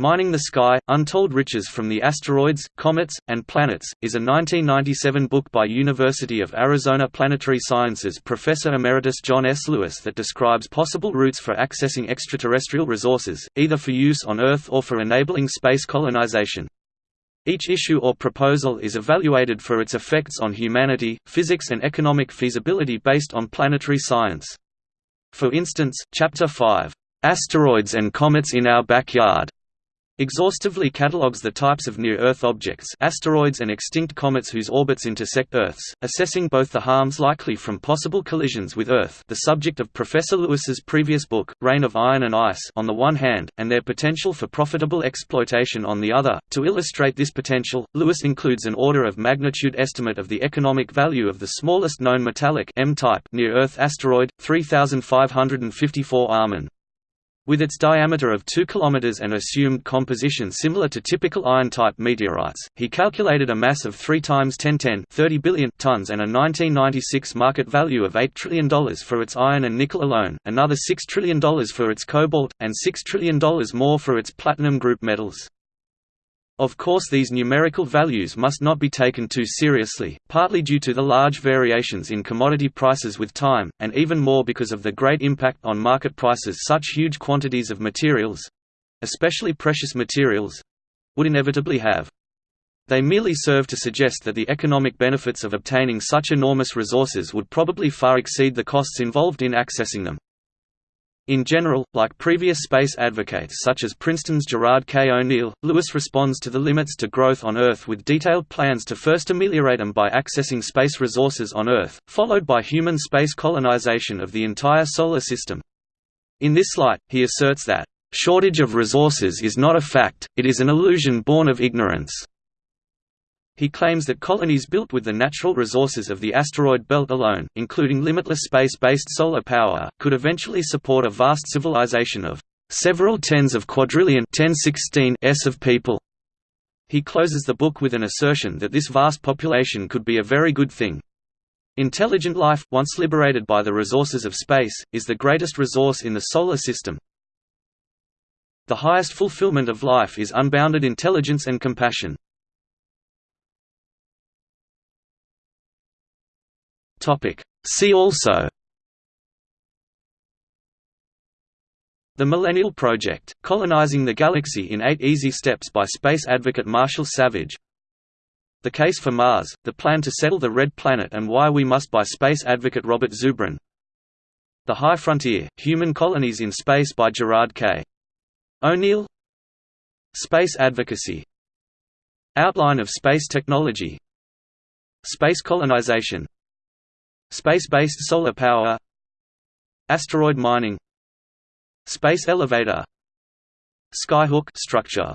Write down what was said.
Mining the Sky, Untold Riches from the Asteroids, Comets, and Planets, is a 1997 book by University of Arizona Planetary Sciences professor emeritus John S. Lewis that describes possible routes for accessing extraterrestrial resources, either for use on Earth or for enabling space colonization. Each issue or proposal is evaluated for its effects on humanity, physics and economic feasibility based on planetary science. For instance, Chapter 5, "'Asteroids and Comets in Our Backyard' exhaustively catalogues the types of near-Earth objects asteroids and extinct comets whose orbits intersect Earth's, assessing both the harms likely from possible collisions with Earth the subject of Professor Lewis's previous book, Rain of Iron and Ice on the one hand, and their potential for profitable exploitation on the other. To illustrate this potential, Lewis includes an order of magnitude estimate of the economic value of the smallest known metallic near-Earth asteroid, 3554 Amun. With its diameter of 2 km and assumed composition similar to typical iron-type meteorites, he calculated a mass of 3 times 1010 30 billion tons and a 1996 market value of $8 trillion for its iron and nickel alone, another $6 trillion for its cobalt, and $6 trillion more for its platinum group metals. Of course these numerical values must not be taken too seriously, partly due to the large variations in commodity prices with time, and even more because of the great impact on market prices such huge quantities of materials—especially precious materials—would inevitably have. They merely serve to suggest that the economic benefits of obtaining such enormous resources would probably far exceed the costs involved in accessing them. In general, like previous space advocates such as Princeton's Gerard K. O'Neill, Lewis responds to the limits to growth on Earth with detailed plans to first ameliorate them by accessing space resources on Earth, followed by human space colonization of the entire Solar System. In this light, he asserts that, "...shortage of resources is not a fact, it is an illusion born of ignorance." He claims that colonies built with the natural resources of the asteroid belt alone, including limitless space-based solar power, could eventually support a vast civilization of several tens of quadrillion 1016 s of people. He closes the book with an assertion that this vast population could be a very good thing. Intelligent life, once liberated by the resources of space, is the greatest resource in the Solar System. The highest fulfillment of life is unbounded intelligence and compassion. Topic. See also. The Millennial Project, Colonizing the Galaxy in Eight Easy Steps by space advocate Marshall Savage. The Case for Mars, The Plan to Settle the Red Planet and Why We Must by space advocate Robert Zubrin. The High Frontier, Human Colonies in Space by Gerard K. O'Neill. Space Advocacy. Outline of Space Technology. Space colonization Space-based solar power Asteroid mining Space elevator Skyhook structure